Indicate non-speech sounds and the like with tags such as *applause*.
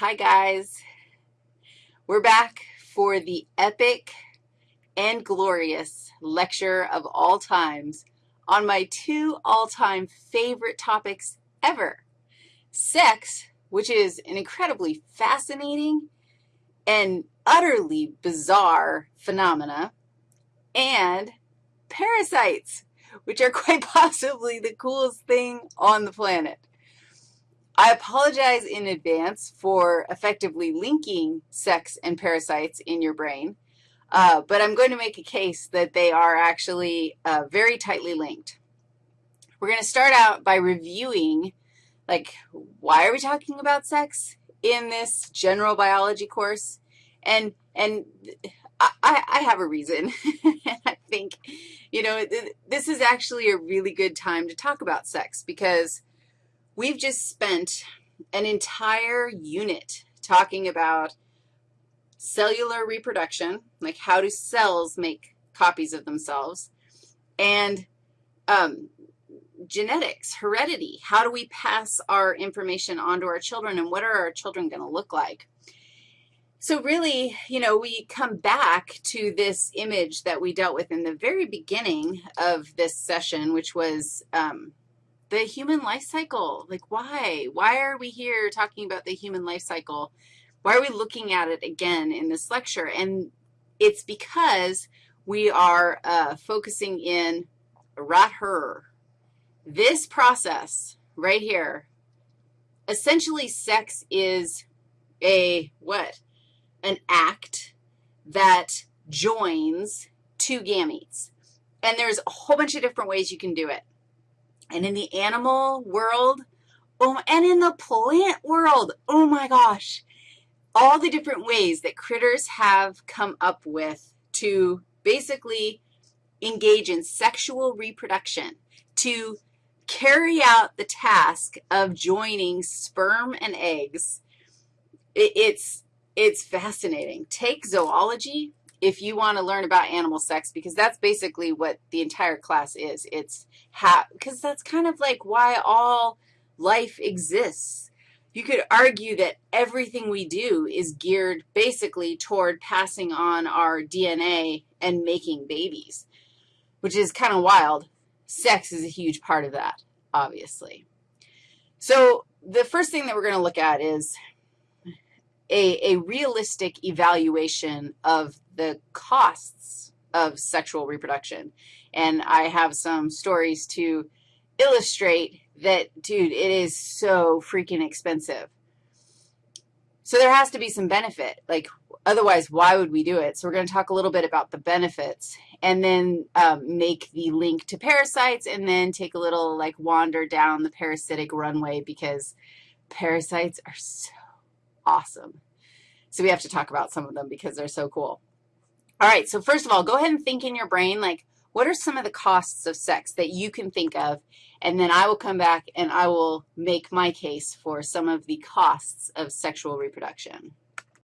Hi, guys. We're back for the epic and glorious lecture of all times on my two all-time favorite topics ever, sex, which is an incredibly fascinating and utterly bizarre phenomena, and parasites, which are *laughs* quite possibly the coolest thing on the planet. I apologize in advance for effectively linking sex and parasites in your brain, uh, but I'm going to make a case that they are actually uh, very tightly linked. We're going to start out by reviewing, like, why are we talking about sex in this general biology course? And, and I, I have a reason, *laughs* I think, you know, this is actually a really good time to talk about sex because We've just spent an entire unit talking about cellular reproduction, like how do cells make copies of themselves, and um, genetics, heredity. How do we pass our information on to our children, and what are our children going to look like? So really, you know, we come back to this image that we dealt with in the very beginning of this session, which was um, the human life cycle. Like, why? Why are we here talking about the human life cycle? Why are we looking at it again in this lecture? And it's because we are uh, focusing in right her. This process right here, essentially sex is a what? An act that joins two gametes. And there's a whole bunch of different ways you can do it. And in the animal world, oh, and in the plant world, oh my gosh, all the different ways that critters have come up with to basically engage in sexual reproduction, to carry out the task of joining sperm and eggs, it's, it's fascinating. Take zoology, if you want to learn about animal sex, because that's basically what the entire class is. It's how, because that's kind of like why all life exists. You could argue that everything we do is geared basically toward passing on our DNA and making babies, which is kind of wild. Sex is a huge part of that, obviously. So the first thing that we're going to look at is a, a realistic evaluation of the costs of sexual reproduction. And I have some stories to illustrate that, dude, it is so freaking expensive. So there has to be some benefit. Like, otherwise, why would we do it? So we're going to talk a little bit about the benefits and then um, make the link to parasites and then take a little, like, wander down the parasitic runway because parasites are so awesome. So we have to talk about some of them because they're so cool. All right, so first of all, go ahead and think in your brain, like, what are some of the costs of sex that you can think of? And then I will come back and I will make my case for some of the costs of sexual reproduction.